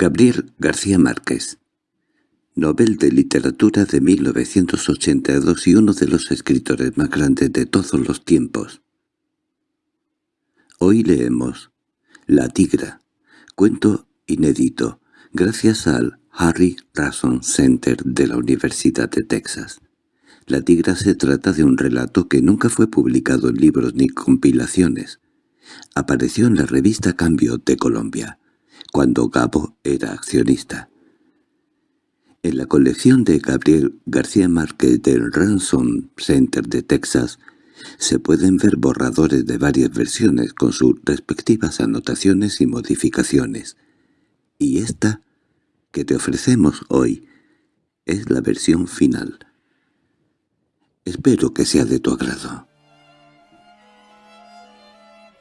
Gabriel García Márquez Nobel de Literatura de 1982 y uno de los escritores más grandes de todos los tiempos. Hoy leemos La Tigra, cuento inédito, gracias al Harry Rason Center de la Universidad de Texas. La Tigra se trata de un relato que nunca fue publicado en libros ni compilaciones. Apareció en la revista Cambio de Colombia, cuando Gabo era accionista. En la colección de Gabriel García Márquez del Ransom Center de Texas se pueden ver borradores de varias versiones con sus respectivas anotaciones y modificaciones. Y esta, que te ofrecemos hoy, es la versión final. Espero que sea de tu agrado.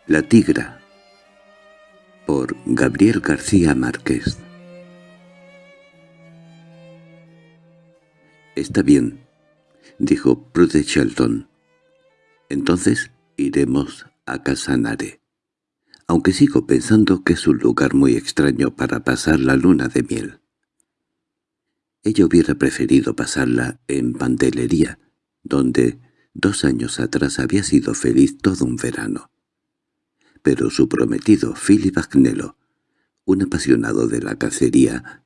La Tigra por Gabriel García Márquez «Está bien», dijo Prude Shelton. Entonces iremos a Casanare, aunque sigo pensando que es un lugar muy extraño para pasar la luna de miel. Ella hubiera preferido pasarla en Pantelería, donde dos años atrás había sido feliz todo un verano. Pero su prometido, Philip Agnello, un apasionado de la cacería,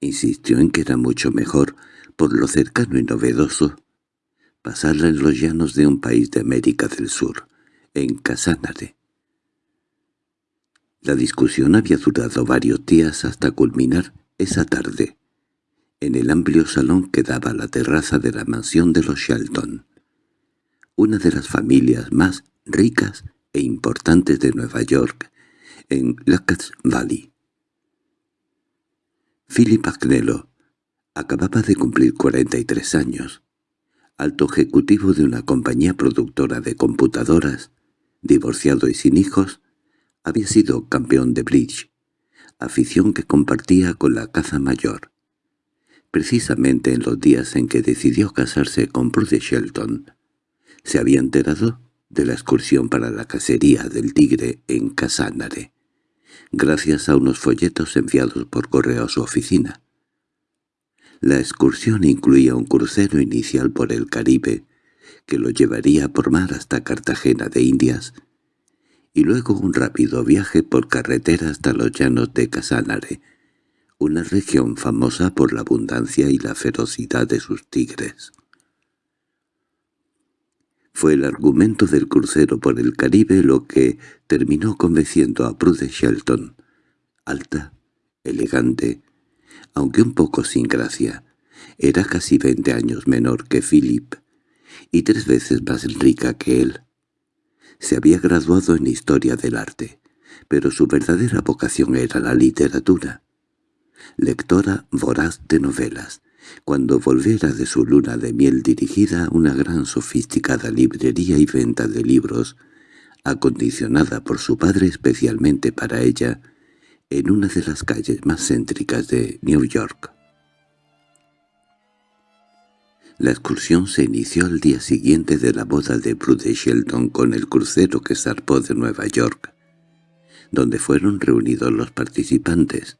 insistió en que era mucho mejor, por lo cercano y novedoso, pasarla en los llanos de un país de América del Sur, en Casánare. La discusión había durado varios días hasta culminar esa tarde, en el amplio salón que daba la terraza de la mansión de los Shelton, una de las familias más ricas e importantes de Nueva York, en Lacka's Valley. Philip Agnello acababa de cumplir 43 años alto ejecutivo de una compañía productora de computadoras, divorciado y sin hijos, había sido campeón de bridge, afición que compartía con la caza mayor. Precisamente en los días en que decidió casarse con Prude Shelton, se había enterado de la excursión para la cacería del tigre en Casánare, gracias a unos folletos enviados por correo a su oficina. La excursión incluía un crucero inicial por el Caribe, que lo llevaría por mar hasta Cartagena de Indias, y luego un rápido viaje por carretera hasta los llanos de Casanare, una región famosa por la abundancia y la ferocidad de sus tigres. Fue el argumento del crucero por el Caribe lo que terminó convenciendo a Prude Shelton, alta, elegante, aunque un poco sin gracia. Era casi veinte años menor que Philip, y tres veces más rica que él. Se había graduado en Historia del Arte, pero su verdadera vocación era la literatura. Lectora voraz de novelas, cuando volviera de su luna de miel dirigida a una gran sofisticada librería y venta de libros, acondicionada por su padre especialmente para ella, en una de las calles más céntricas de New York. La excursión se inició al día siguiente de la boda de Prude Shelton con el crucero que zarpó de Nueva York, donde fueron reunidos los participantes.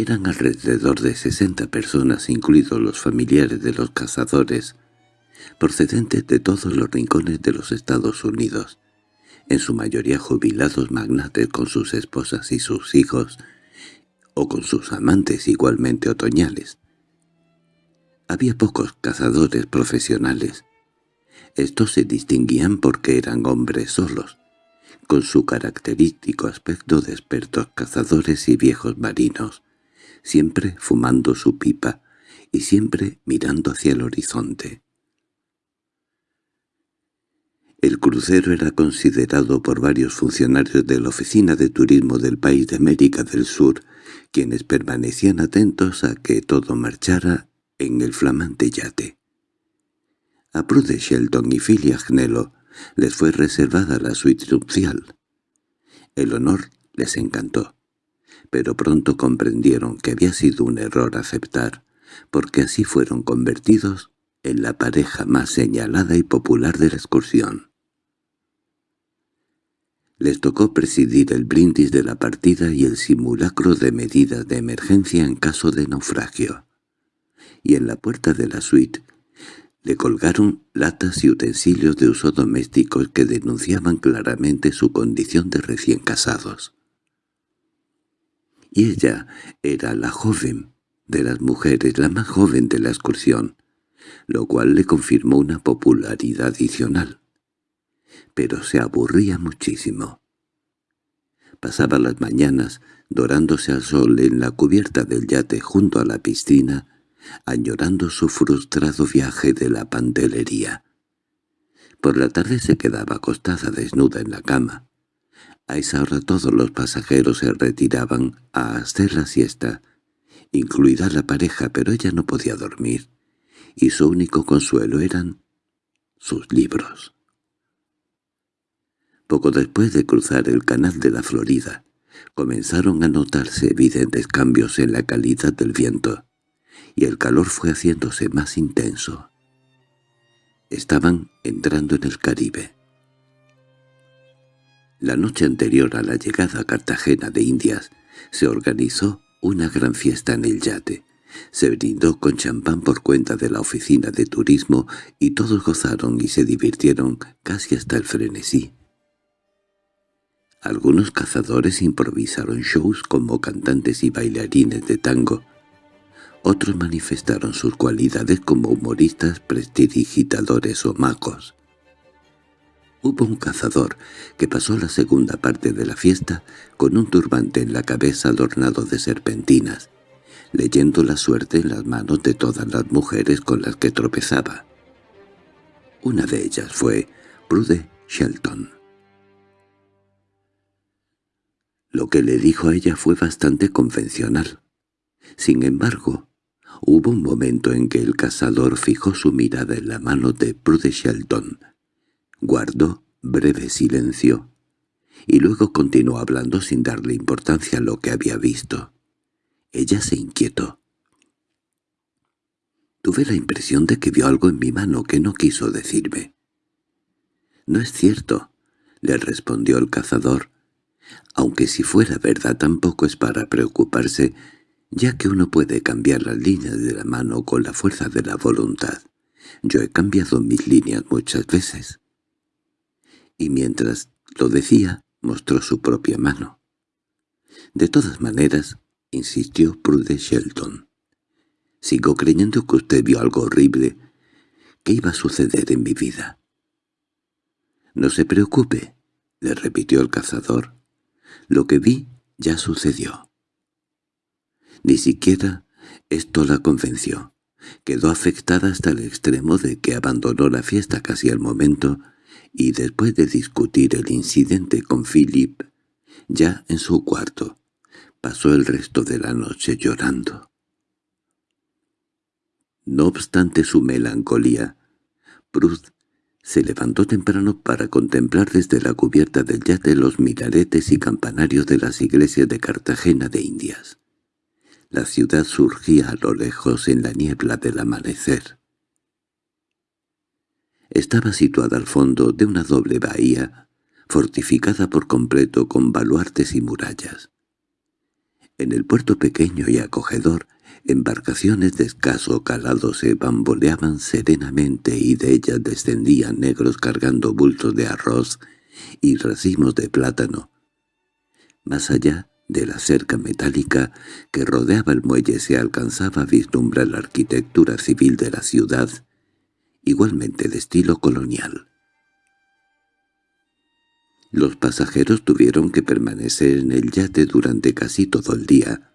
Eran alrededor de sesenta personas, incluidos los familiares de los cazadores, procedentes de todos los rincones de los Estados Unidos, en su mayoría jubilados magnates con sus esposas y sus hijos, o con sus amantes igualmente otoñales. Había pocos cazadores profesionales. Estos se distinguían porque eran hombres solos, con su característico aspecto de expertos cazadores y viejos marinos, siempre fumando su pipa y siempre mirando hacia el horizonte. El crucero era considerado por varios funcionarios de la Oficina de Turismo del país de América del Sur, quienes permanecían atentos a que todo marchara en el flamante yate. A Prude Shelton y Philly Agnello les fue reservada la suite nupcial. El honor les encantó, pero pronto comprendieron que había sido un error aceptar, porque así fueron convertidos en la pareja más señalada y popular de la excursión. Les tocó presidir el brindis de la partida y el simulacro de medidas de emergencia en caso de naufragio. Y en la puerta de la suite le colgaron latas y utensilios de uso doméstico que denunciaban claramente su condición de recién casados. Y ella era la joven de las mujeres, la más joven de la excursión, lo cual le confirmó una popularidad adicional. Pero se aburría muchísimo. Pasaba las mañanas dorándose al sol en la cubierta del yate junto a la piscina, añorando su frustrado viaje de la pantelería. Por la tarde se quedaba acostada desnuda en la cama. A esa hora todos los pasajeros se retiraban a hacer la siesta, incluida la pareja, pero ella no podía dormir, y su único consuelo eran sus libros. Poco después de cruzar el canal de la Florida, comenzaron a notarse evidentes cambios en la calidad del viento, y el calor fue haciéndose más intenso. Estaban entrando en el Caribe. La noche anterior a la llegada a Cartagena de Indias se organizó una gran fiesta en el yate. Se brindó con champán por cuenta de la oficina de turismo y todos gozaron y se divirtieron casi hasta el frenesí. Algunos cazadores improvisaron shows como cantantes y bailarines de tango. Otros manifestaron sus cualidades como humoristas, prestidigitadores o magos. Hubo un cazador que pasó la segunda parte de la fiesta con un turbante en la cabeza adornado de serpentinas, leyendo la suerte en las manos de todas las mujeres con las que tropezaba. Una de ellas fue Prude Shelton. Lo que le dijo a ella fue bastante convencional. Sin embargo, hubo un momento en que el cazador fijó su mirada en la mano de Prude Shelton, Guardó breve silencio, y luego continuó hablando sin darle importancia a lo que había visto. Ella se inquietó. Tuve la impresión de que vio algo en mi mano que no quiso decirme. «No es cierto», le respondió el cazador, «aunque si fuera verdad tampoco es para preocuparse, ya que uno puede cambiar las líneas de la mano con la fuerza de la voluntad. Yo he cambiado mis líneas muchas veces» y mientras lo decía mostró su propia mano. De todas maneras, insistió Prude Shelton, sigo creyendo que usted vio algo horrible que iba a suceder en mi vida. No se preocupe, le repitió el cazador. Lo que vi ya sucedió. Ni siquiera esto la convenció. Quedó afectada hasta el extremo de que abandonó la fiesta casi al momento y después de discutir el incidente con Philip, ya en su cuarto, pasó el resto de la noche llorando. No obstante su melancolía, Bruce se levantó temprano para contemplar desde la cubierta del yate los minaretes y campanarios de las iglesias de Cartagena de Indias. La ciudad surgía a lo lejos en la niebla del amanecer. Estaba situada al fondo de una doble bahía, fortificada por completo con baluartes y murallas. En el puerto pequeño y acogedor, embarcaciones de escaso calado se bamboleaban serenamente y de ellas descendían negros cargando bultos de arroz y racimos de plátano. Más allá de la cerca metálica que rodeaba el muelle se alcanzaba a vislumbrar la arquitectura civil de la ciudad, igualmente de estilo colonial. Los pasajeros tuvieron que permanecer en el yate durante casi todo el día,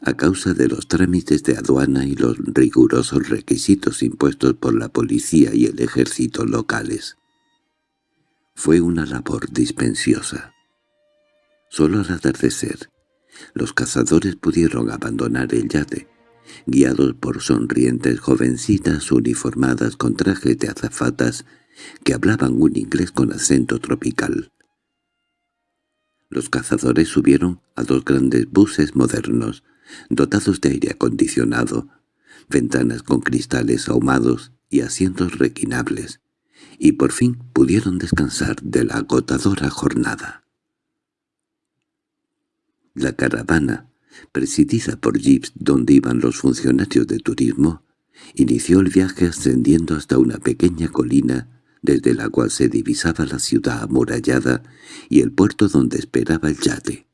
a causa de los trámites de aduana y los rigurosos requisitos impuestos por la policía y el ejército locales. Fue una labor dispensiosa. Solo al atardecer, los cazadores pudieron abandonar el yate, guiados por sonrientes jovencitas uniformadas con trajes de azafatas que hablaban un inglés con acento tropical. Los cazadores subieron a dos grandes buses modernos, dotados de aire acondicionado, ventanas con cristales ahumados y asientos requinables, y por fin pudieron descansar de la agotadora jornada. La caravana, presidida por jeeps donde iban los funcionarios de turismo, inició el viaje ascendiendo hasta una pequeña colina desde la cual se divisaba la ciudad amurallada y el puerto donde esperaba el yate.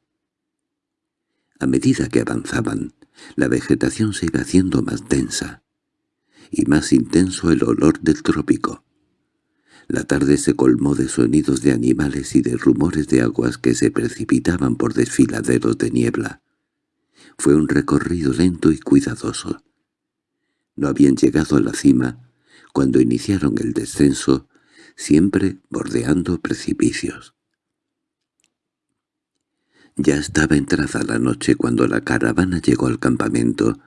A medida que avanzaban, la vegetación se iba haciendo más densa, y más intenso el olor del trópico. La tarde se colmó de sonidos de animales y de rumores de aguas que se precipitaban por desfiladeros de niebla. Fue un recorrido lento y cuidadoso. No habían llegado a la cima cuando iniciaron el descenso, siempre bordeando precipicios. Ya estaba entrada la noche cuando la caravana llegó al campamento,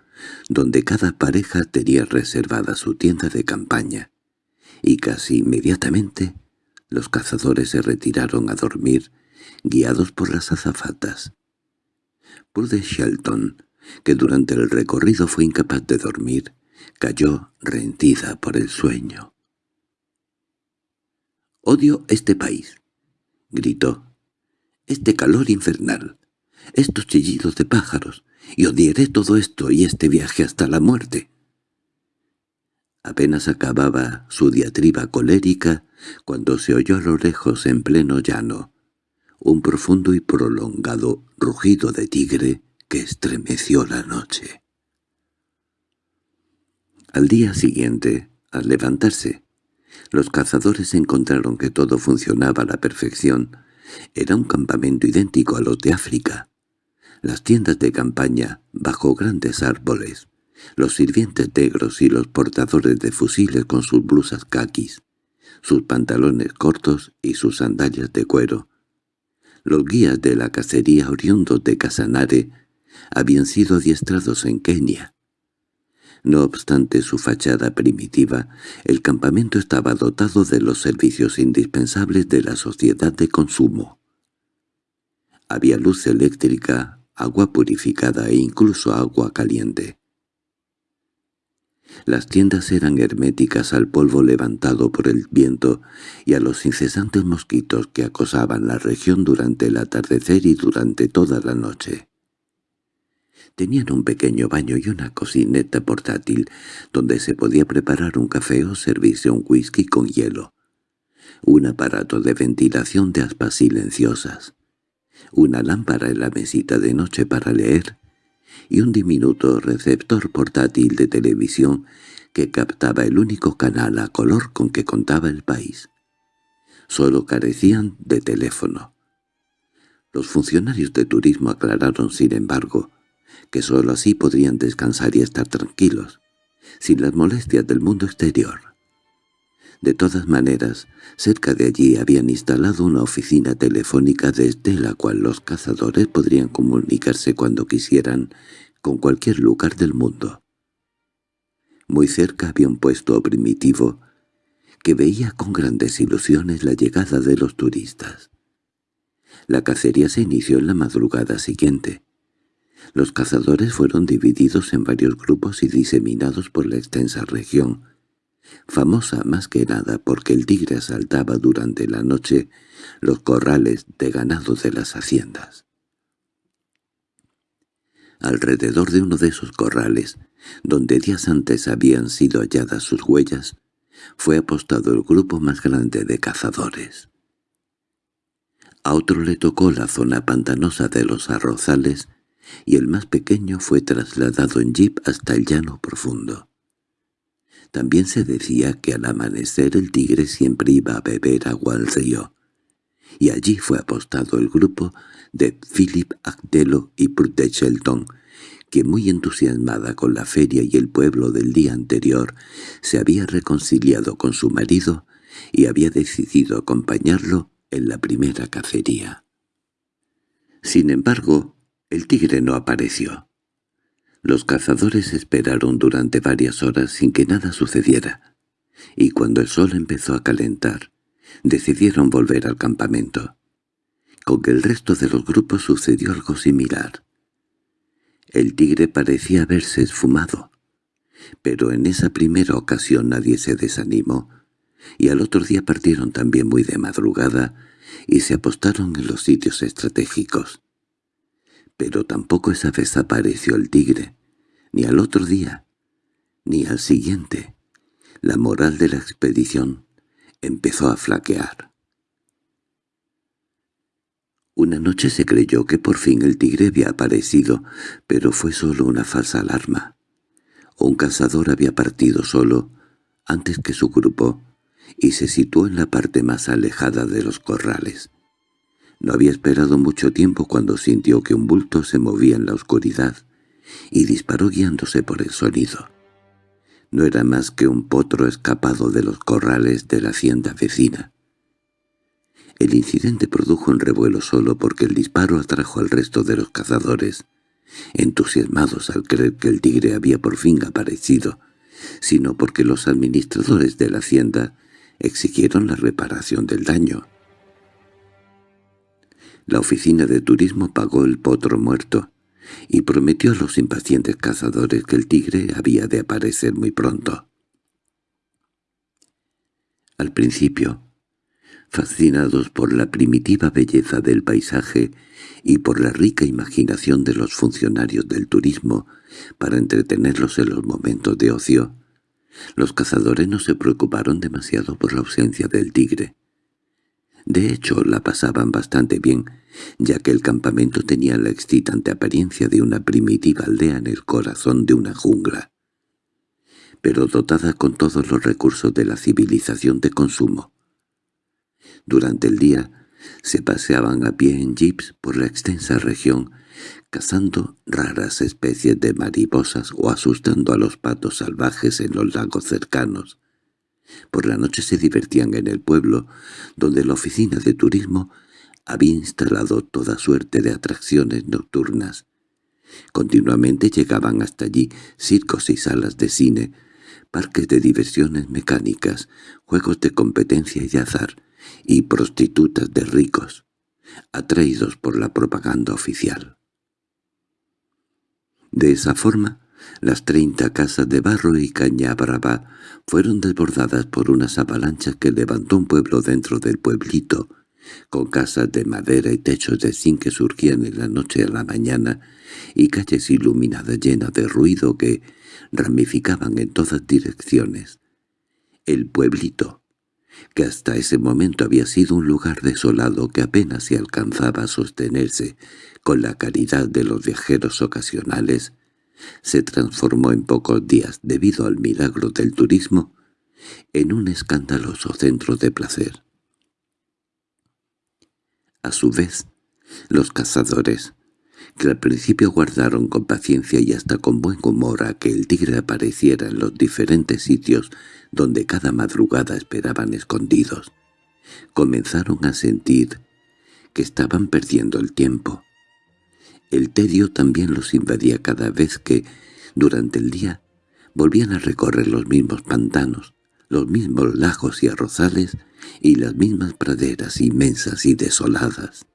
donde cada pareja tenía reservada su tienda de campaña, y casi inmediatamente los cazadores se retiraron a dormir, guiados por las azafatas. Pude Shelton, que durante el recorrido fue incapaz de dormir, cayó rendida por el sueño. «Odio este país», gritó. «Este calor infernal, estos chillidos de pájaros, y odiaré todo esto y este viaje hasta la muerte». Apenas acababa su diatriba colérica cuando se oyó a lo lejos en pleno llano un profundo y prolongado rugido de tigre que estremeció la noche. Al día siguiente, al levantarse, los cazadores encontraron que todo funcionaba a la perfección. Era un campamento idéntico a los de África. Las tiendas de campaña, bajo grandes árboles, los sirvientes negros y los portadores de fusiles con sus blusas caquis, sus pantalones cortos y sus sandalias de cuero. Los guías de la cacería oriundos de Casanare habían sido adiestrados en Kenia. No obstante su fachada primitiva, el campamento estaba dotado de los servicios indispensables de la sociedad de consumo. Había luz eléctrica, agua purificada e incluso agua caliente. Las tiendas eran herméticas al polvo levantado por el viento y a los incesantes mosquitos que acosaban la región durante el atardecer y durante toda la noche. Tenían un pequeño baño y una cocineta portátil donde se podía preparar un café o servirse un whisky con hielo. Un aparato de ventilación de aspas silenciosas. Una lámpara en la mesita de noche para leer y un diminuto receptor portátil de televisión que captaba el único canal a color con que contaba el país. Solo carecían de teléfono. Los funcionarios de turismo aclararon, sin embargo, que sólo así podrían descansar y estar tranquilos, sin las molestias del mundo exterior. De todas maneras, cerca de allí habían instalado una oficina telefónica desde la cual los cazadores podrían comunicarse cuando quisieran con cualquier lugar del mundo. Muy cerca había un puesto primitivo que veía con grandes ilusiones la llegada de los turistas. La cacería se inició en la madrugada siguiente. Los cazadores fueron divididos en varios grupos y diseminados por la extensa región, famosa más que nada porque el tigre asaltaba durante la noche los corrales de ganado de las haciendas. Alrededor de uno de esos corrales, donde días antes habían sido halladas sus huellas, fue apostado el grupo más grande de cazadores. A otro le tocó la zona pantanosa de los arrozales y el más pequeño fue trasladado en jeep hasta el llano profundo. También se decía que al amanecer el tigre siempre iba a beber agua al río, y allí fue apostado el grupo de Philip Agdelo y Prudette Shelton, que muy entusiasmada con la feria y el pueblo del día anterior, se había reconciliado con su marido y había decidido acompañarlo en la primera cacería. Sin embargo, el tigre no apareció. Los cazadores esperaron durante varias horas sin que nada sucediera, y cuando el sol empezó a calentar, decidieron volver al campamento. Con el resto de los grupos sucedió algo similar. El tigre parecía haberse esfumado, pero en esa primera ocasión nadie se desanimó, y al otro día partieron también muy de madrugada y se apostaron en los sitios estratégicos. Pero tampoco esa vez apareció el tigre, ni al otro día, ni al siguiente. La moral de la expedición empezó a flaquear. Una noche se creyó que por fin el tigre había aparecido, pero fue solo una falsa alarma. Un cazador había partido solo, antes que su grupo, y se situó en la parte más alejada de los corrales. No había esperado mucho tiempo cuando sintió que un bulto se movía en la oscuridad, y disparó guiándose por el sonido. No era más que un potro escapado de los corrales de la hacienda vecina. El incidente produjo un revuelo solo porque el disparo atrajo al resto de los cazadores, entusiasmados al creer que el tigre había por fin aparecido, sino porque los administradores de la hacienda exigieron la reparación del daño. La oficina de turismo pagó el potro muerto y prometió a los impacientes cazadores que el tigre había de aparecer muy pronto. Al principio, fascinados por la primitiva belleza del paisaje y por la rica imaginación de los funcionarios del turismo para entretenerlos en los momentos de ocio, los cazadores no se preocuparon demasiado por la ausencia del tigre. De hecho, la pasaban bastante bien, ya que el campamento tenía la excitante apariencia de una primitiva aldea en el corazón de una jungla, pero dotada con todos los recursos de la civilización de consumo. Durante el día se paseaban a pie en jeeps por la extensa región, cazando raras especies de mariposas o asustando a los patos salvajes en los lagos cercanos. Por la noche se divertían en el pueblo, donde la oficina de turismo había instalado toda suerte de atracciones nocturnas. Continuamente llegaban hasta allí circos y salas de cine, parques de diversiones mecánicas, juegos de competencia y de azar, y prostitutas de ricos, atraídos por la propaganda oficial. De esa forma, las treinta casas de barro y caña brava fueron desbordadas por unas avalanchas que levantó un pueblo dentro del pueblito, con casas de madera y techos de zinc que surgían en la noche a la mañana y calles iluminadas llenas de ruido que ramificaban en todas direcciones. El pueblito, que hasta ese momento había sido un lugar desolado que apenas se alcanzaba a sostenerse con la caridad de los viajeros ocasionales, se transformó en pocos días, debido al milagro del turismo, en un escandaloso centro de placer. A su vez, los cazadores, que al principio guardaron con paciencia y hasta con buen humor a que el tigre apareciera en los diferentes sitios donde cada madrugada esperaban escondidos, comenzaron a sentir que estaban perdiendo el tiempo. El tedio también los invadía cada vez que, durante el día, volvían a recorrer los mismos pantanos, los mismos lagos y arrozales y las mismas praderas inmensas y desoladas.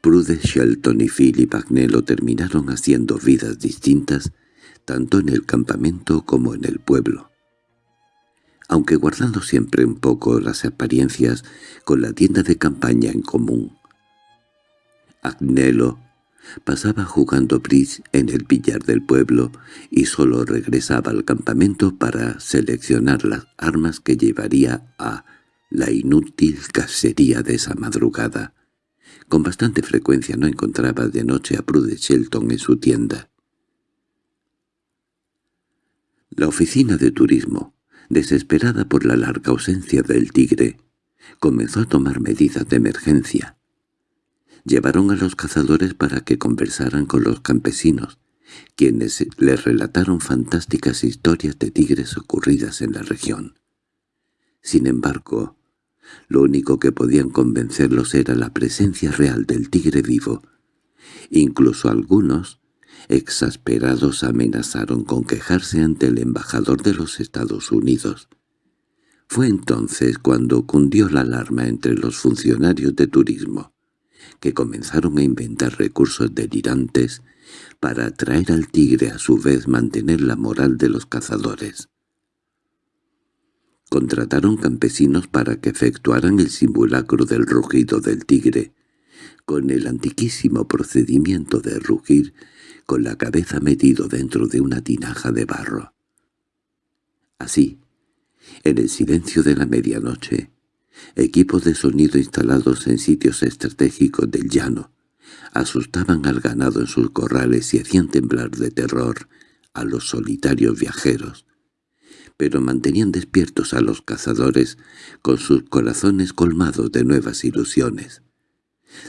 Prude, Shelton y Philip Agnello terminaron haciendo vidas distintas tanto en el campamento como en el pueblo. Aunque guardando siempre un poco las apariencias con la tienda de campaña en común. Agnello Pasaba jugando bridge en el billar del pueblo y solo regresaba al campamento para seleccionar las armas que llevaría a la inútil cacería de esa madrugada. Con bastante frecuencia no encontraba de noche a Prude Shelton en su tienda. La oficina de turismo, desesperada por la larga ausencia del tigre, comenzó a tomar medidas de emergencia. Llevaron a los cazadores para que conversaran con los campesinos, quienes les relataron fantásticas historias de tigres ocurridas en la región. Sin embargo, lo único que podían convencerlos era la presencia real del tigre vivo. Incluso algunos, exasperados, amenazaron con quejarse ante el embajador de los Estados Unidos. Fue entonces cuando cundió la alarma entre los funcionarios de turismo que comenzaron a inventar recursos delirantes para atraer al tigre a su vez mantener la moral de los cazadores. Contrataron campesinos para que efectuaran el simulacro del rugido del tigre, con el antiquísimo procedimiento de rugir con la cabeza metido dentro de una tinaja de barro. Así, en el silencio de la medianoche, equipos de sonido instalados en sitios estratégicos del llano asustaban al ganado en sus corrales y hacían temblar de terror a los solitarios viajeros, pero mantenían despiertos a los cazadores con sus corazones colmados de nuevas ilusiones.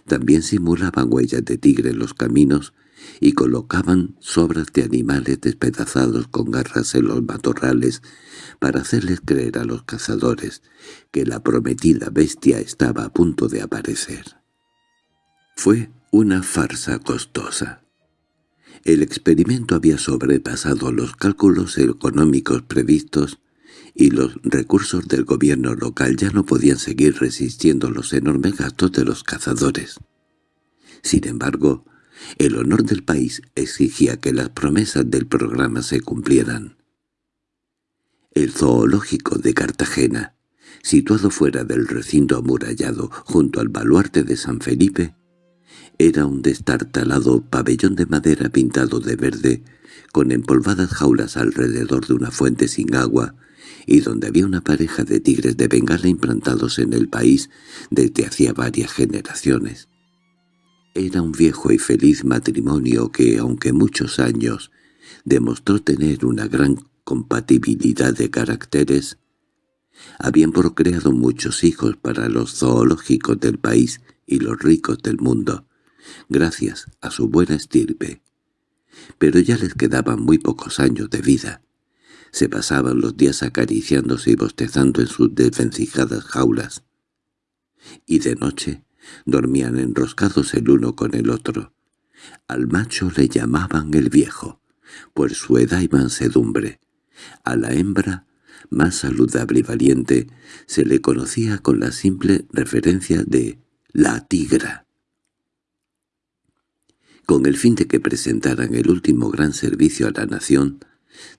También simulaban huellas de tigre en los caminos y colocaban sobras de animales despedazados con garras en los matorrales para hacerles creer a los cazadores que la prometida bestia estaba a punto de aparecer. Fue una farsa costosa. El experimento había sobrepasado los cálculos económicos previstos y los recursos del gobierno local ya no podían seguir resistiendo los enormes gastos de los cazadores. Sin embargo, el honor del país exigía que las promesas del programa se cumplieran. El zoológico de Cartagena, situado fuera del recinto amurallado junto al baluarte de San Felipe, era un destartalado pabellón de madera pintado de verde, con empolvadas jaulas alrededor de una fuente sin agua, y donde había una pareja de tigres de Bengala implantados en el país desde hacía varias generaciones. Era un viejo y feliz matrimonio que, aunque muchos años, demostró tener una gran compatibilidad de caracteres, habían procreado muchos hijos para los zoológicos del país y los ricos del mundo, gracias a su buena estirpe. Pero ya les quedaban muy pocos años de vida. Se pasaban los días acariciándose y bostezando en sus desvencijadas jaulas. Y de noche dormían enroscados el uno con el otro. Al macho le llamaban el viejo, por su edad y mansedumbre. A la hembra, más saludable y valiente, se le conocía con la simple referencia de la tigra con el fin de que presentaran el último gran servicio a la nación,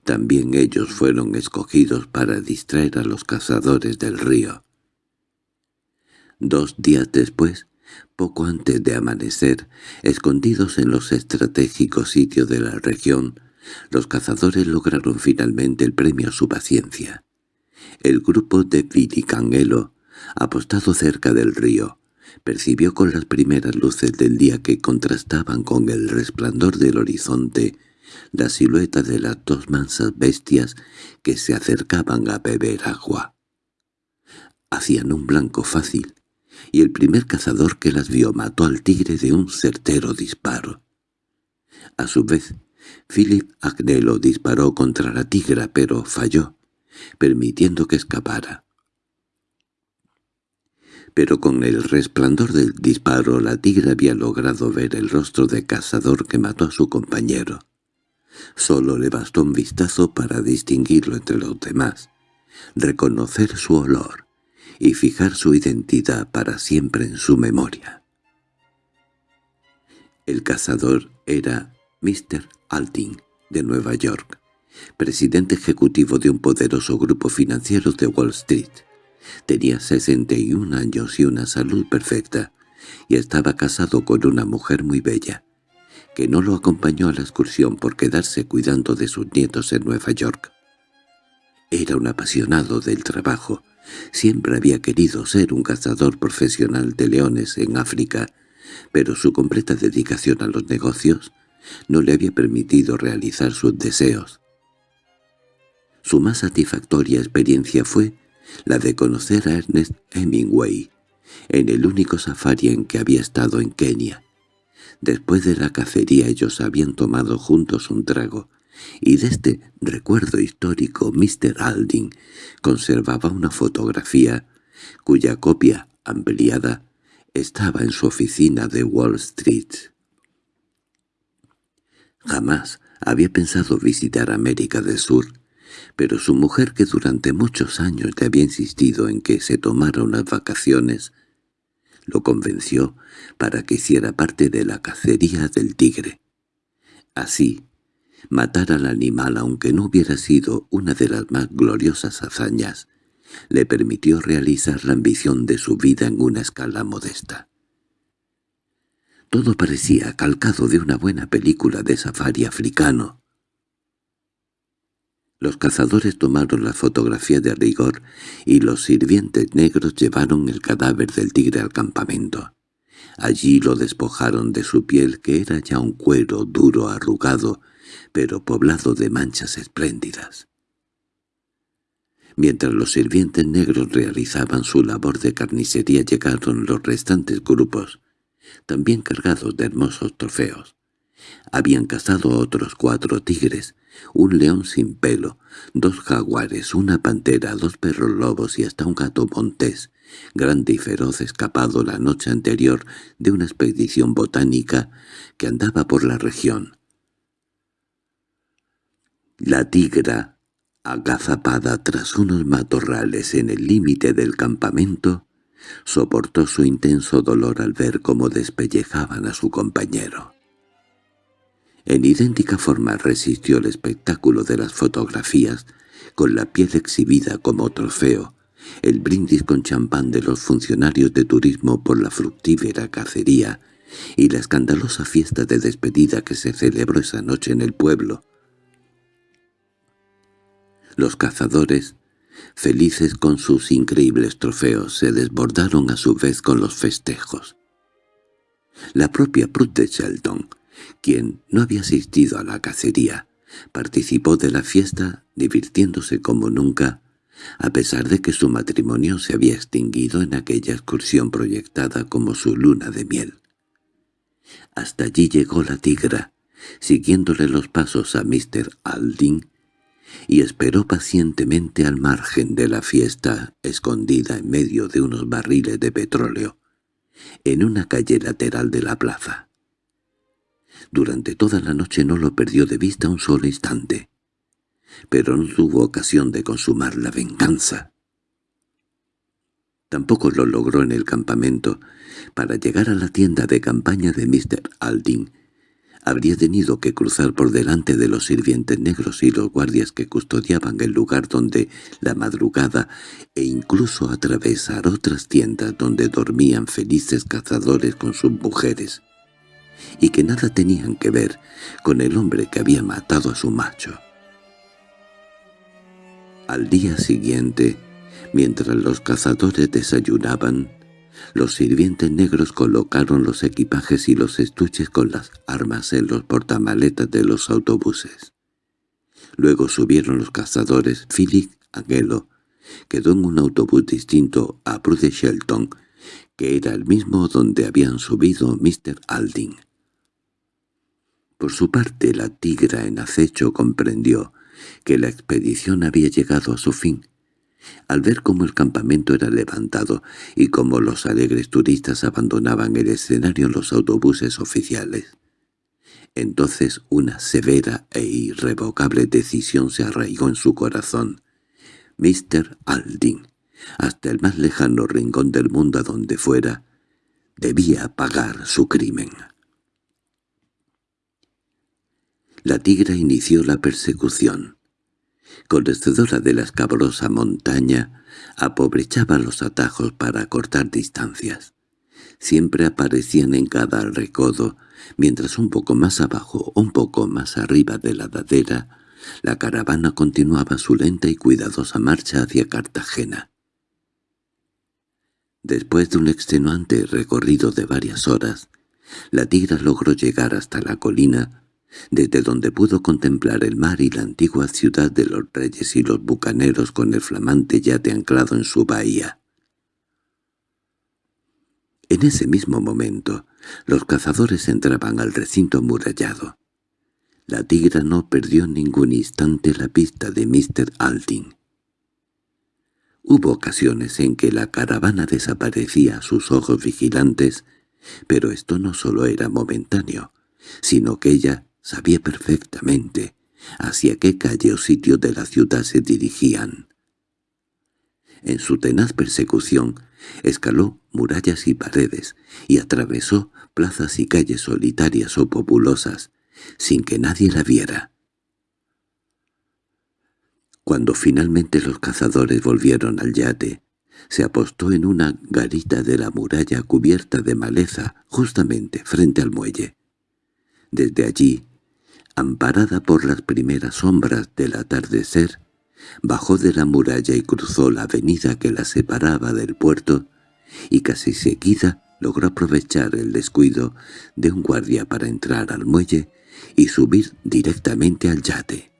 también ellos fueron escogidos para distraer a los cazadores del río. Dos días después, poco antes de amanecer, escondidos en los estratégicos sitios de la región, los cazadores lograron finalmente el premio a su paciencia. El grupo de Viticanguelo, apostado cerca del río, percibió con las primeras luces del día que contrastaban con el resplandor del horizonte la silueta de las dos mansas bestias que se acercaban a beber agua. Hacían un blanco fácil, y el primer cazador que las vio mató al tigre de un certero disparo. A su vez, Philip Agnello disparó contra la tigra, pero falló, permitiendo que escapara pero con el resplandor del disparo la tigre había logrado ver el rostro de cazador que mató a su compañero. Solo le bastó un vistazo para distinguirlo entre los demás, reconocer su olor y fijar su identidad para siempre en su memoria. El cazador era Mr. Alting, de Nueva York, presidente ejecutivo de un poderoso grupo financiero de Wall Street. Tenía 61 años y una salud perfecta, y estaba casado con una mujer muy bella, que no lo acompañó a la excursión por quedarse cuidando de sus nietos en Nueva York. Era un apasionado del trabajo, siempre había querido ser un cazador profesional de leones en África, pero su completa dedicación a los negocios no le había permitido realizar sus deseos. Su más satisfactoria experiencia fue la de conocer a Ernest Hemingway, en el único safari en que había estado en Kenia. Después de la cacería ellos habían tomado juntos un trago, y de este recuerdo histórico Mr. Alding conservaba una fotografía cuya copia, ampliada, estaba en su oficina de Wall Street. Jamás había pensado visitar América del Sur, pero su mujer, que durante muchos años le había insistido en que se tomara unas vacaciones, lo convenció para que hiciera parte de la cacería del tigre. Así, matar al animal, aunque no hubiera sido una de las más gloriosas hazañas, le permitió realizar la ambición de su vida en una escala modesta. Todo parecía calcado de una buena película de safari africano. Los cazadores tomaron la fotografía de rigor y los sirvientes negros llevaron el cadáver del tigre al campamento. Allí lo despojaron de su piel, que era ya un cuero duro arrugado, pero poblado de manchas espléndidas. Mientras los sirvientes negros realizaban su labor de carnicería llegaron los restantes grupos, también cargados de hermosos trofeos. Habían cazado otros cuatro tigres, un león sin pelo, dos jaguares, una pantera, dos perros lobos y hasta un gato montés, grande y feroz escapado la noche anterior de una expedición botánica que andaba por la región. La tigra, agazapada tras unos matorrales en el límite del campamento, soportó su intenso dolor al ver cómo despellejaban a su compañero. En idéntica forma resistió el espectáculo de las fotografías, con la piel exhibida como trofeo, el brindis con champán de los funcionarios de turismo por la fructífera cacería y la escandalosa fiesta de despedida que se celebró esa noche en el pueblo. Los cazadores, felices con sus increíbles trofeos, se desbordaron a su vez con los festejos. La propia Prut de Shelton, quien no había asistido a la cacería, participó de la fiesta divirtiéndose como nunca, a pesar de que su matrimonio se había extinguido en aquella excursión proyectada como su luna de miel. Hasta allí llegó la tigra, siguiéndole los pasos a Mr. Aldin, y esperó pacientemente al margen de la fiesta, escondida en medio de unos barriles de petróleo, en una calle lateral de la plaza. Durante toda la noche no lo perdió de vista un solo instante pero no tuvo ocasión de consumar la venganza. Tampoco lo logró en el campamento. Para llegar a la tienda de campaña de Mr. Aldin, habría tenido que cruzar por delante de los sirvientes negros y los guardias que custodiaban el lugar donde la madrugada e incluso atravesar otras tiendas donde dormían felices cazadores con sus mujeres, y que nada tenían que ver con el hombre que había matado a su macho. Al día siguiente, mientras los cazadores desayunaban, los sirvientes negros colocaron los equipajes y los estuches con las armas en los portamaletas de los autobuses. Luego subieron los cazadores Philip Angelo, quedó en un autobús distinto a Prude Shelton, que era el mismo donde habían subido Mr. Alding. Por su parte la tigra en acecho comprendió que la expedición había llegado a su fin. Al ver cómo el campamento era levantado y cómo los alegres turistas abandonaban el escenario en los autobuses oficiales, entonces una severa e irrevocable decisión se arraigó en su corazón. Mr. Aldin, hasta el más lejano rincón del mundo a donde fuera, debía pagar su crimen. La tigra inició la persecución. Conocedora de la escabrosa montaña, aprovechaba los atajos para cortar distancias. Siempre aparecían en cada recodo, mientras un poco más abajo, un poco más arriba de la ladera, la caravana continuaba su lenta y cuidadosa marcha hacia Cartagena. Después de un extenuante recorrido de varias horas, la tigra logró llegar hasta la colina desde donde pudo contemplar el mar y la antigua ciudad de los reyes y los bucaneros con el flamante yate anclado en su bahía. En ese mismo momento, los cazadores entraban al recinto amurallado. La tigra no perdió ningún instante la pista de Mr. Aldin. Hubo ocasiones en que la caravana desaparecía a sus ojos vigilantes, pero esto no solo era momentáneo, sino que ella Sabía perfectamente hacia qué calle o sitio de la ciudad se dirigían. En su tenaz persecución, escaló murallas y paredes, y atravesó plazas y calles solitarias o populosas, sin que nadie la viera. Cuando finalmente los cazadores volvieron al yate, se apostó en una garita de la muralla cubierta de maleza justamente frente al muelle. Desde allí, amparada por las primeras sombras del atardecer, bajó de la muralla y cruzó la avenida que la separaba del puerto, y casi seguida logró aprovechar el descuido de un guardia para entrar al muelle y subir directamente al yate.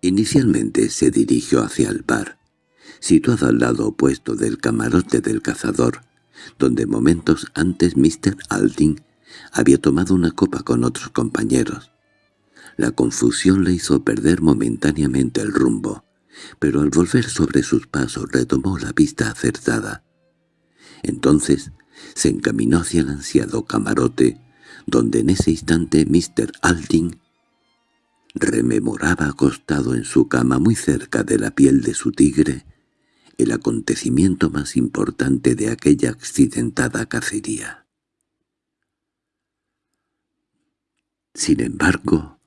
Inicialmente se dirigió hacia el bar, situado al lado opuesto del camarote del cazador, donde momentos antes Mr. Alding había tomado una copa con otros compañeros. La confusión le hizo perder momentáneamente el rumbo, pero al volver sobre sus pasos retomó la vista acertada. Entonces se encaminó hacia el ansiado camarote, donde en ese instante Mr. Alding rememoraba acostado en su cama muy cerca de la piel de su tigre el acontecimiento más importante de aquella accidentada cacería. Sin embargo,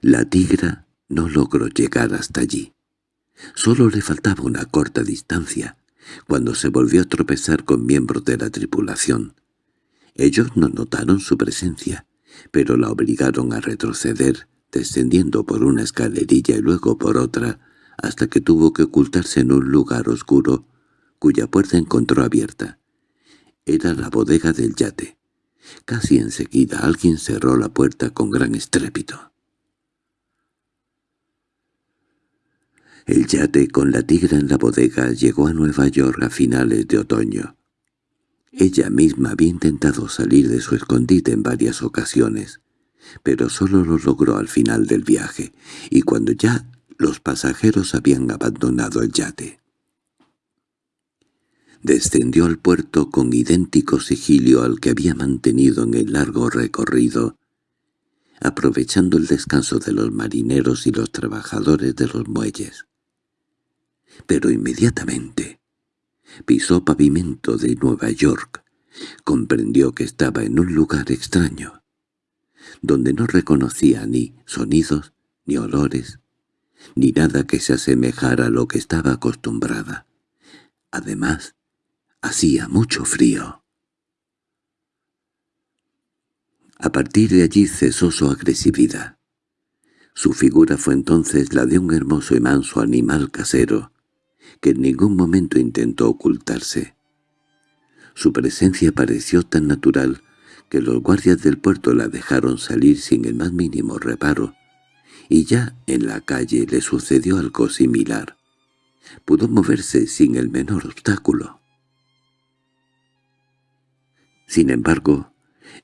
la tigra no logró llegar hasta allí. Solo le faltaba una corta distancia, cuando se volvió a tropezar con miembros de la tripulación. Ellos no notaron su presencia, pero la obligaron a retroceder, descendiendo por una escalerilla y luego por otra, hasta que tuvo que ocultarse en un lugar oscuro, cuya puerta encontró abierta. Era la bodega del yate. Casi enseguida alguien cerró la puerta con gran estrépito. El yate con la tigra en la bodega llegó a Nueva York a finales de otoño. Ella misma había intentado salir de su escondite en varias ocasiones, pero solo lo logró al final del viaje, y cuando ya los pasajeros habían abandonado el yate. Descendió al puerto con idéntico sigilio al que había mantenido en el largo recorrido, aprovechando el descanso de los marineros y los trabajadores de los muelles pero inmediatamente pisó pavimento de Nueva York. Comprendió que estaba en un lugar extraño, donde no reconocía ni sonidos, ni olores, ni nada que se asemejara a lo que estaba acostumbrada. Además, hacía mucho frío. A partir de allí cesó su agresividad. Su figura fue entonces la de un hermoso y manso animal casero, que en ningún momento intentó ocultarse. Su presencia pareció tan natural que los guardias del puerto la dejaron salir sin el más mínimo reparo, y ya en la calle le sucedió algo similar. Pudo moverse sin el menor obstáculo. Sin embargo,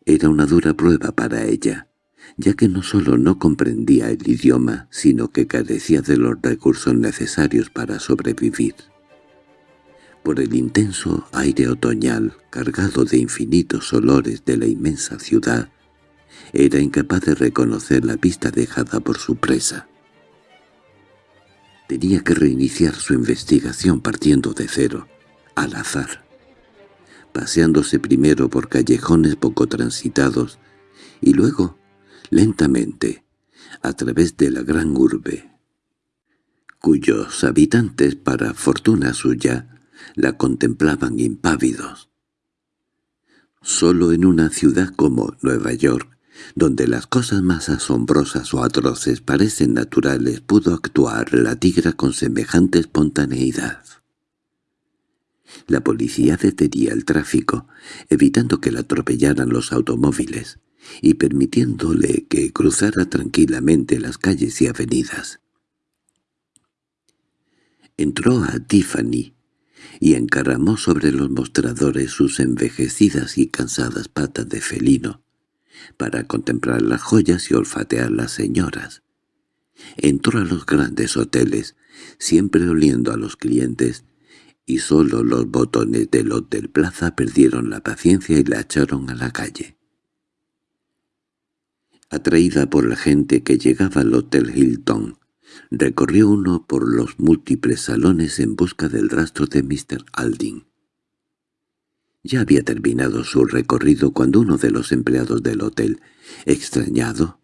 era una dura prueba para ella, ya que no solo no comprendía el idioma, sino que carecía de los recursos necesarios para sobrevivir. Por el intenso aire otoñal, cargado de infinitos olores de la inmensa ciudad, era incapaz de reconocer la pista dejada por su presa. Tenía que reiniciar su investigación partiendo de cero, al azar, paseándose primero por callejones poco transitados y luego lentamente, a través de la gran urbe, cuyos habitantes, para fortuna suya, la contemplaban impávidos. Solo en una ciudad como Nueva York, donde las cosas más asombrosas o atroces parecen naturales, pudo actuar la tigra con semejante espontaneidad. La policía detenía el tráfico, evitando que la atropellaran los automóviles y permitiéndole que cruzara tranquilamente las calles y avenidas. Entró a Tiffany y encaramó sobre los mostradores sus envejecidas y cansadas patas de felino, para contemplar las joyas y olfatear las señoras. Entró a los grandes hoteles, siempre oliendo a los clientes, y solo los botones del Hotel Plaza perdieron la paciencia y la echaron a la calle. Atraída por la gente que llegaba al Hotel Hilton, recorrió uno por los múltiples salones en busca del rastro de Mr. Alding. Ya había terminado su recorrido cuando uno de los empleados del hotel, extrañado,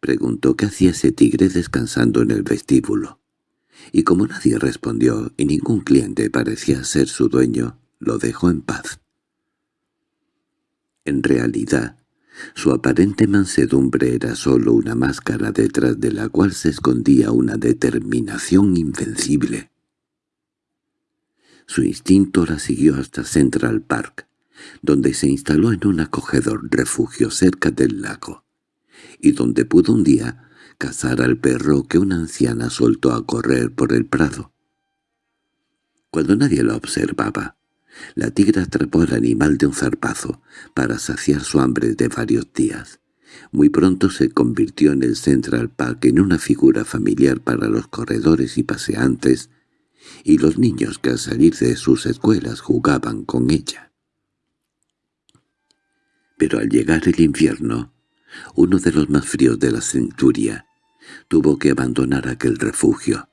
preguntó qué hacía ese tigre descansando en el vestíbulo. Y como nadie respondió y ningún cliente parecía ser su dueño, lo dejó en paz. En realidad, su aparente mansedumbre era sólo una máscara detrás de la cual se escondía una determinación invencible. Su instinto la siguió hasta Central Park, donde se instaló en un acogedor refugio cerca del lago, y donde pudo un día cazar al perro que una anciana soltó a correr por el prado. Cuando nadie lo observaba, la tigra atrapó al animal de un zarpazo para saciar su hambre de varios días. Muy pronto se convirtió en el Central Park en una figura familiar para los corredores y paseantes y los niños que al salir de sus escuelas jugaban con ella. Pero al llegar el invierno, uno de los más fríos de la centuria, tuvo que abandonar aquel refugio.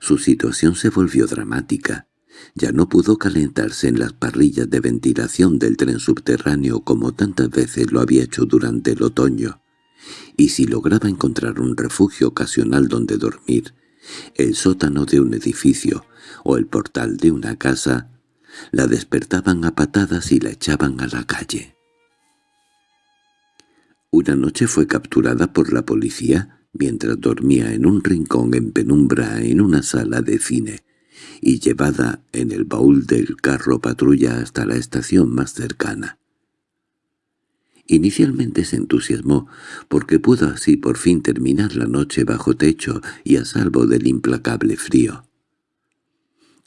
Su situación se volvió dramática. Ya no pudo calentarse en las parrillas de ventilación del tren subterráneo como tantas veces lo había hecho durante el otoño, y si lograba encontrar un refugio ocasional donde dormir, el sótano de un edificio o el portal de una casa, la despertaban a patadas y la echaban a la calle. Una noche fue capturada por la policía mientras dormía en un rincón en penumbra en una sala de cine, y llevada en el baúl del carro patrulla hasta la estación más cercana. Inicialmente se entusiasmó porque pudo así por fin terminar la noche bajo techo y a salvo del implacable frío.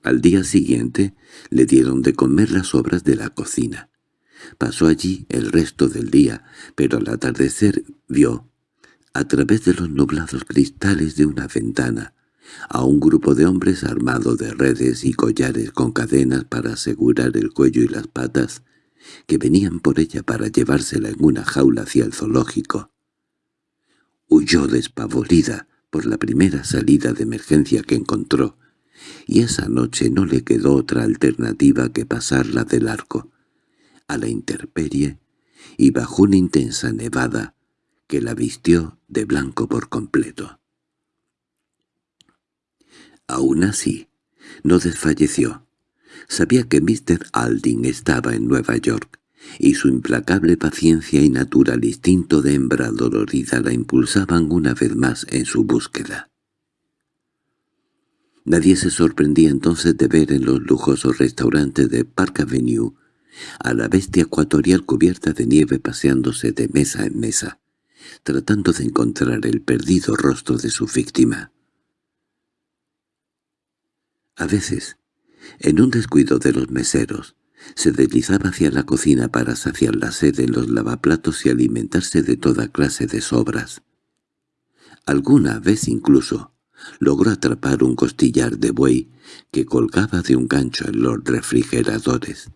Al día siguiente le dieron de comer las obras de la cocina. Pasó allí el resto del día, pero al atardecer vio, a través de los nublados cristales de una ventana, a un grupo de hombres armados de redes y collares con cadenas para asegurar el cuello y las patas, que venían por ella para llevársela en una jaula hacia el zoológico. Huyó despavorida por la primera salida de emergencia que encontró, y esa noche no le quedó otra alternativa que pasarla del arco, a la intemperie, y bajo una intensa nevada que la vistió de blanco por completo. Aún así, no desfalleció. Sabía que Mr. Alding estaba en Nueva York, y su implacable paciencia y natural instinto de hembra dolorida la impulsaban una vez más en su búsqueda. Nadie se sorprendía entonces de ver en los lujosos restaurantes de Park Avenue a la bestia ecuatorial cubierta de nieve paseándose de mesa en mesa, tratando de encontrar el perdido rostro de su víctima. A veces, en un descuido de los meseros, se deslizaba hacia la cocina para saciar la sed en los lavaplatos y alimentarse de toda clase de sobras. Alguna vez incluso logró atrapar un costillar de buey que colgaba de un gancho en los refrigeradores.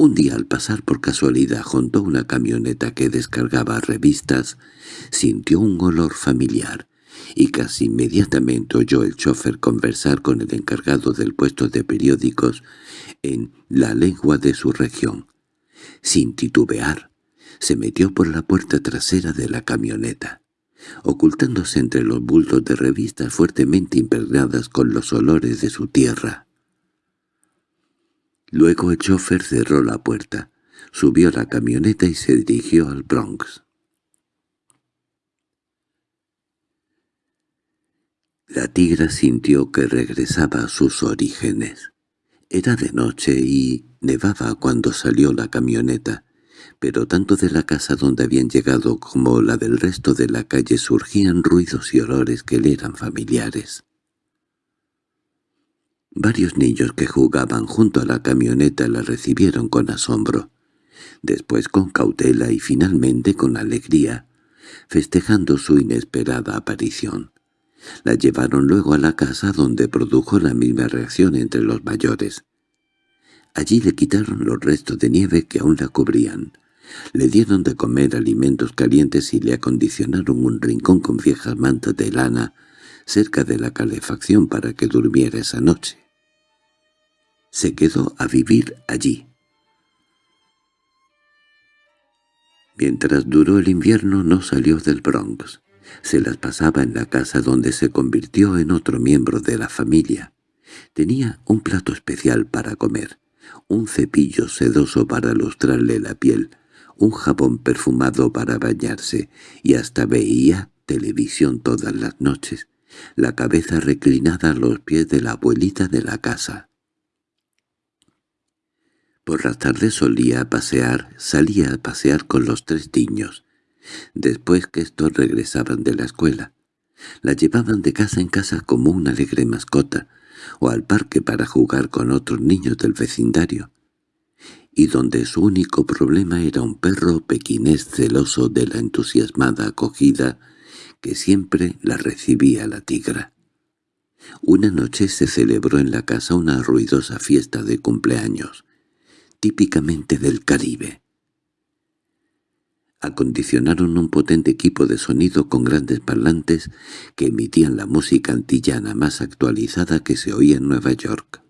Un día al pasar por casualidad junto a una camioneta que descargaba revistas, sintió un olor familiar y casi inmediatamente oyó el chofer conversar con el encargado del puesto de periódicos en la lengua de su región. Sin titubear, se metió por la puerta trasera de la camioneta, ocultándose entre los bultos de revistas fuertemente impregnadas con los olores de su tierra. Luego el chofer cerró la puerta, subió la camioneta y se dirigió al Bronx. La tigra sintió que regresaba a sus orígenes. Era de noche y nevaba cuando salió la camioneta, pero tanto de la casa donde habían llegado como la del resto de la calle surgían ruidos y olores que le eran familiares. Varios niños que jugaban junto a la camioneta la recibieron con asombro, después con cautela y finalmente con alegría, festejando su inesperada aparición. La llevaron luego a la casa donde produjo la misma reacción entre los mayores. Allí le quitaron los restos de nieve que aún la cubrían. Le dieron de comer alimentos calientes y le acondicionaron un rincón con viejas mantas de lana cerca de la calefacción para que durmiera esa noche. Se quedó a vivir allí. Mientras duró el invierno no salió del Bronx Se las pasaba en la casa donde se convirtió en otro miembro de la familia. Tenía un plato especial para comer, un cepillo sedoso para lustrarle la piel, un jabón perfumado para bañarse, y hasta veía televisión todas las noches, la cabeza reclinada a los pies de la abuelita de la casa. Por las tardes solía pasear, salía a pasear con los tres niños, después que estos regresaban de la escuela. La llevaban de casa en casa como una alegre mascota, o al parque para jugar con otros niños del vecindario, y donde su único problema era un perro pequinés celoso de la entusiasmada acogida que siempre la recibía la tigra. Una noche se celebró en la casa una ruidosa fiesta de cumpleaños, típicamente del Caribe. Acondicionaron un potente equipo de sonido con grandes parlantes que emitían la música antillana más actualizada que se oía en Nueva York.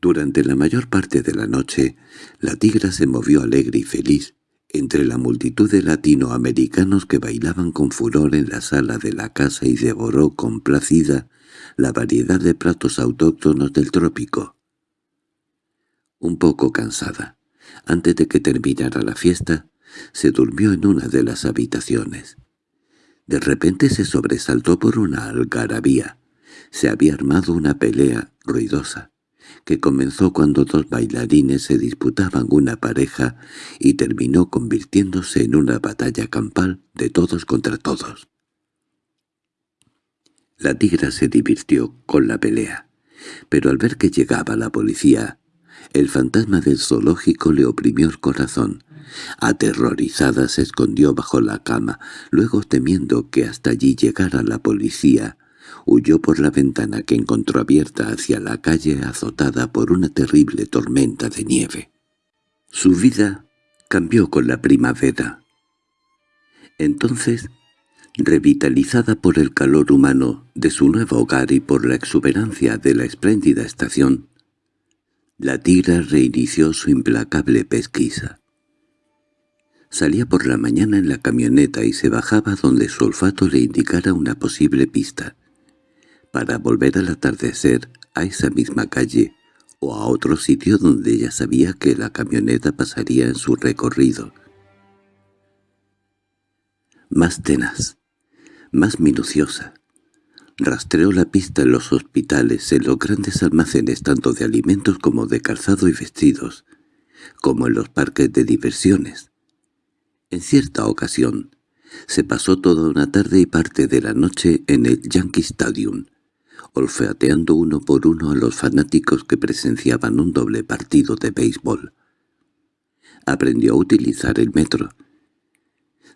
Durante la mayor parte de la noche, la tigra se movió alegre y feliz entre la multitud de latinoamericanos que bailaban con furor en la sala de la casa y devoró complacida la variedad de platos autóctonos del trópico. Un poco cansada, antes de que terminara la fiesta, se durmió en una de las habitaciones. De repente se sobresaltó por una algarabía. Se había armado una pelea ruidosa, que comenzó cuando dos bailarines se disputaban una pareja y terminó convirtiéndose en una batalla campal de todos contra todos. La tigra se divirtió con la pelea, pero al ver que llegaba la policía, el fantasma del zoológico le oprimió el corazón. Aterrorizada se escondió bajo la cama, luego temiendo que hasta allí llegara la policía, huyó por la ventana que encontró abierta hacia la calle azotada por una terrible tormenta de nieve. Su vida cambió con la primavera. Entonces, revitalizada por el calor humano de su nuevo hogar y por la exuberancia de la espléndida estación, la tigra reinició su implacable pesquisa. Salía por la mañana en la camioneta y se bajaba donde su olfato le indicara una posible pista, para volver al atardecer a esa misma calle o a otro sitio donde ella sabía que la camioneta pasaría en su recorrido. Más tenaz, más minuciosa, Rastreó la pista en los hospitales, en los grandes almacenes tanto de alimentos como de calzado y vestidos, como en los parques de diversiones. En cierta ocasión, se pasó toda una tarde y parte de la noche en el Yankee Stadium, olfateando uno por uno a los fanáticos que presenciaban un doble partido de béisbol. Aprendió a utilizar el metro,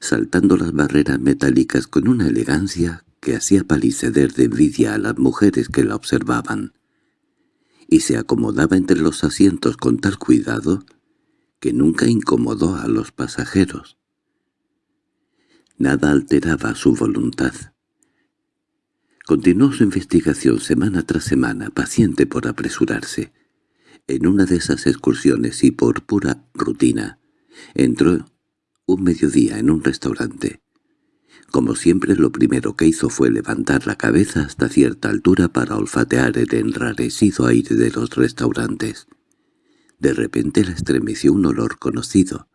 saltando las barreras metálicas con una elegancia que hacía paliceder de envidia a las mujeres que la observaban, y se acomodaba entre los asientos con tal cuidado que nunca incomodó a los pasajeros. Nada alteraba su voluntad. Continuó su investigación semana tras semana, paciente por apresurarse. En una de esas excursiones y por pura rutina, entró un mediodía en un restaurante. Como siempre lo primero que hizo fue levantar la cabeza hasta cierta altura para olfatear el enrarecido aire de los restaurantes. De repente la estremeció un olor conocido.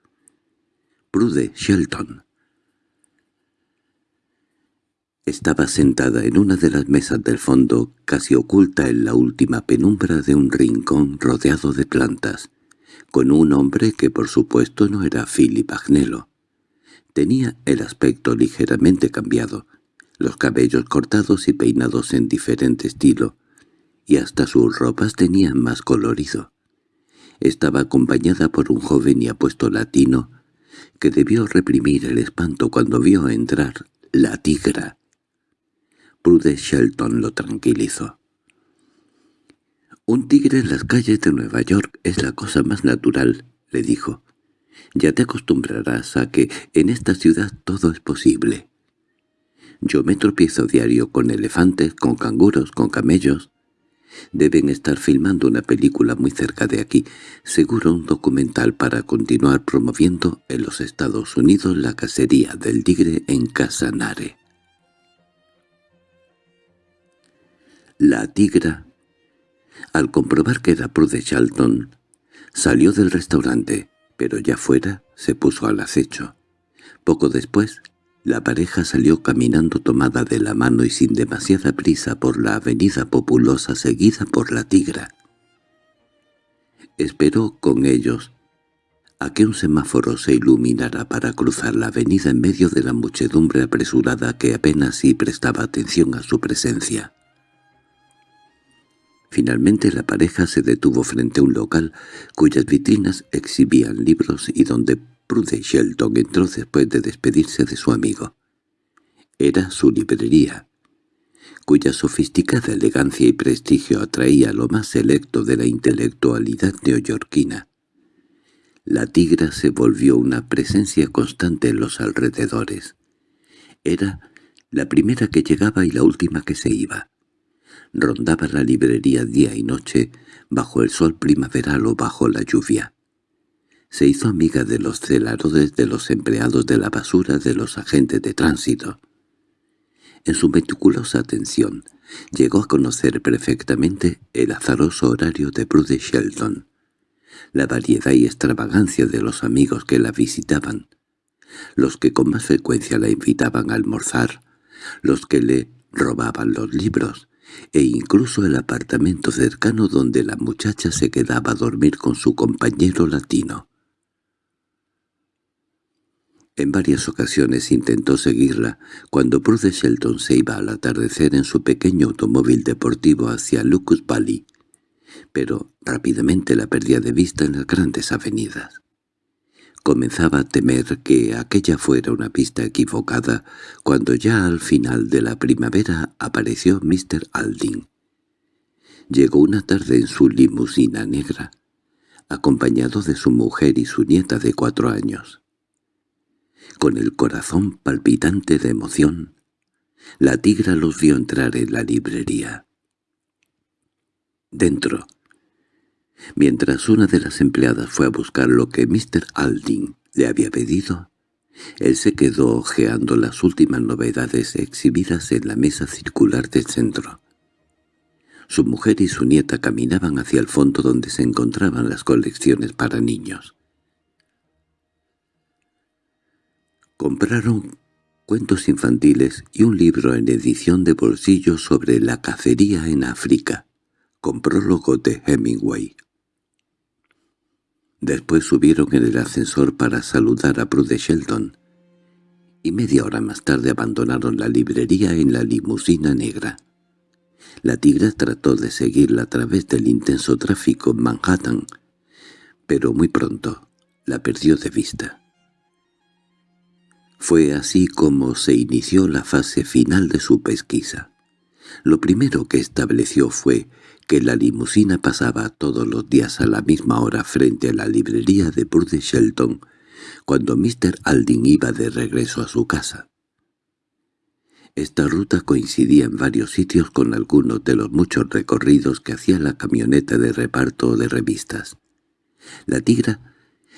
Prude Shelton. Estaba sentada en una de las mesas del fondo, casi oculta en la última penumbra de un rincón rodeado de plantas, con un hombre que por supuesto no era Philip Agnello. Tenía el aspecto ligeramente cambiado, los cabellos cortados y peinados en diferente estilo, y hasta sus ropas tenían más colorido. Estaba acompañada por un joven y apuesto latino, que debió reprimir el espanto cuando vio entrar la tigra. Prude Shelton lo tranquilizó. «Un tigre en las calles de Nueva York es la cosa más natural», le dijo. Ya te acostumbrarás a que en esta ciudad todo es posible. Yo me tropiezo diario con elefantes, con canguros, con camellos. Deben estar filmando una película muy cerca de aquí, seguro un documental para continuar promoviendo en los Estados Unidos la cacería del tigre en Casanare. La tigra, al comprobar que era Prude Charlton, salió del restaurante, pero ya fuera se puso al acecho. Poco después, la pareja salió caminando tomada de la mano y sin demasiada prisa por la avenida populosa seguida por la tigra. Esperó con ellos a que un semáforo se iluminara para cruzar la avenida en medio de la muchedumbre apresurada que apenas sí prestaba atención a su presencia. Finalmente la pareja se detuvo frente a un local cuyas vitrinas exhibían libros y donde Prude Shelton entró después de despedirse de su amigo. Era su librería, cuya sofisticada elegancia y prestigio atraía lo más selecto de la intelectualidad neoyorquina. La tigra se volvió una presencia constante en los alrededores. Era la primera que llegaba y la última que se iba. Rondaba la librería día y noche, bajo el sol primaveral o bajo la lluvia. Se hizo amiga de los celarodes, de los empleados de la basura, de los agentes de tránsito. En su meticulosa atención, llegó a conocer perfectamente el azaroso horario de Bruce Shelton, la variedad y extravagancia de los amigos que la visitaban, los que con más frecuencia la invitaban a almorzar, los que le robaban los libros, e incluso el apartamento cercano donde la muchacha se quedaba a dormir con su compañero latino. En varias ocasiones intentó seguirla cuando Bruce Shelton se iba al atardecer en su pequeño automóvil deportivo hacia Lucas Valley, pero rápidamente la perdía de vista en las grandes avenidas. Comenzaba a temer que aquella fuera una pista equivocada cuando ya al final de la primavera apareció Mr. Alding. Llegó una tarde en su limusina negra, acompañado de su mujer y su nieta de cuatro años. Con el corazón palpitante de emoción, la tigra los vio entrar en la librería. Dentro, mientras una de las empleadas fue a buscar lo que Mr. Alding le había pedido, él se quedó hojeando las últimas novedades exhibidas en la mesa circular del centro. Su mujer y su nieta caminaban hacia el fondo donde se encontraban las colecciones para niños. Compraron cuentos infantiles y un libro en edición de bolsillo sobre la cacería en África, con prólogo de Hemingway. Después subieron en el ascensor para saludar a Prude Shelton, y media hora más tarde abandonaron la librería en la limusina negra. La tigra trató de seguirla a través del intenso tráfico en Manhattan, pero muy pronto la perdió de vista. Fue así como se inició la fase final de su pesquisa. Lo primero que estableció fue que la limusina pasaba todos los días a la misma hora frente a la librería de Burde Shelton, cuando Mr. Aldin iba de regreso a su casa. Esta ruta coincidía en varios sitios con algunos de los muchos recorridos que hacía la camioneta de reparto de revistas. La tigra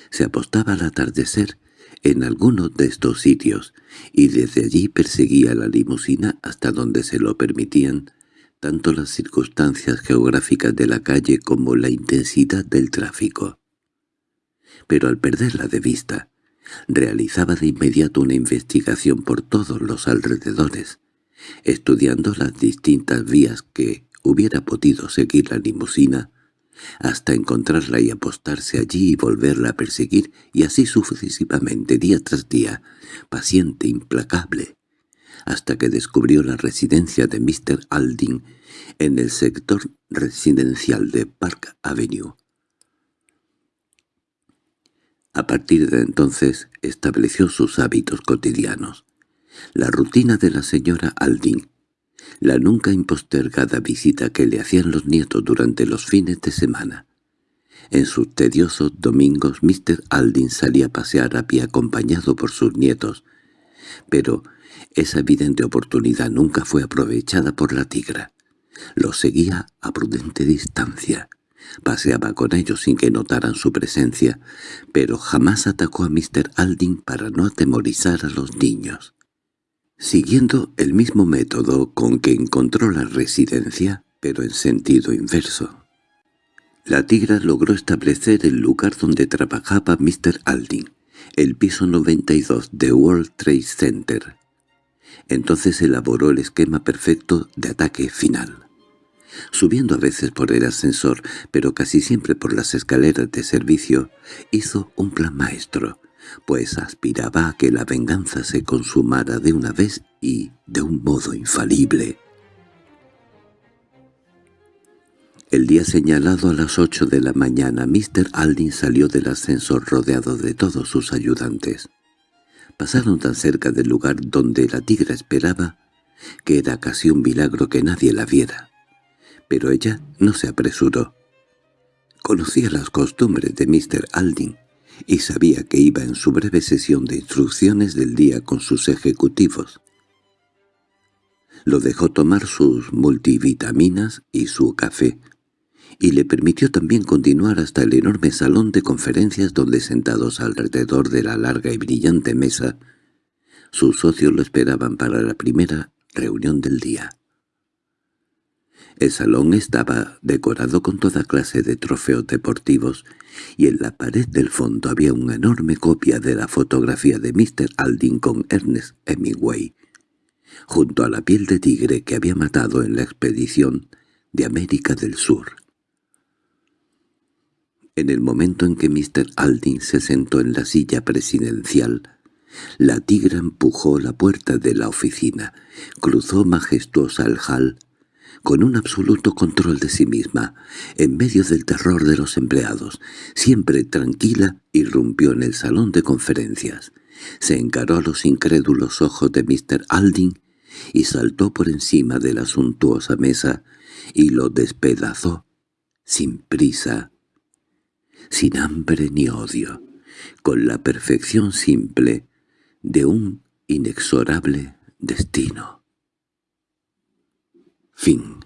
se apostaba al atardecer en alguno de estos sitios, y desde allí perseguía la limusina hasta donde se lo permitían tanto las circunstancias geográficas de la calle como la intensidad del tráfico. Pero al perderla de vista, realizaba de inmediato una investigación por todos los alrededores, estudiando las distintas vías que hubiera podido seguir la limusina hasta encontrarla y apostarse allí y volverla a perseguir, y así sucesivamente día tras día, paciente, implacable, hasta que descubrió la residencia de Mr. Alding en el sector residencial de Park Avenue. A partir de entonces estableció sus hábitos cotidianos. La rutina de la señora Alding la nunca impostergada visita que le hacían los nietos durante los fines de semana. En sus tediosos domingos Mr. Aldin salía a pasear a pie acompañado por sus nietos, pero esa evidente oportunidad nunca fue aprovechada por la tigra. Los seguía a prudente distancia. Paseaba con ellos sin que notaran su presencia, pero jamás atacó a Mr. Aldin para no atemorizar a los niños. Siguiendo el mismo método con que encontró la residencia, pero en sentido inverso. La tigra logró establecer el lugar donde trabajaba Mr. Aldin, el piso 92 de World Trade Center. Entonces elaboró el esquema perfecto de ataque final subiendo a veces por el ascensor, pero casi siempre por las escaleras de servicio, hizo un plan maestro, pues aspiraba a que la venganza se consumara de una vez y de un modo infalible. El día señalado a las ocho de la mañana, Mr. Aldin salió del ascensor rodeado de todos sus ayudantes. Pasaron tan cerca del lugar donde la tigra esperaba que era casi un milagro que nadie la viera pero ella no se apresuró. Conocía las costumbres de Mr. Aldin y sabía que iba en su breve sesión de instrucciones del día con sus ejecutivos. Lo dejó tomar sus multivitaminas y su café, y le permitió también continuar hasta el enorme salón de conferencias donde sentados alrededor de la larga y brillante mesa, sus socios lo esperaban para la primera reunión del día. El salón estaba decorado con toda clase de trofeos deportivos, y en la pared del fondo había una enorme copia de la fotografía de Mr. Aldin con Ernest Hemingway, junto a la piel de tigre que había matado en la expedición de América del Sur. En el momento en que Mr. Aldin se sentó en la silla presidencial, la tigra empujó la puerta de la oficina, cruzó majestuosa el hall con un absoluto control de sí misma, en medio del terror de los empleados, siempre tranquila, irrumpió en el salón de conferencias. Se encaró a los incrédulos ojos de Mr. Aldin y saltó por encima de la suntuosa mesa y lo despedazó, sin prisa, sin hambre ni odio, con la perfección simple de un inexorable destino. Fin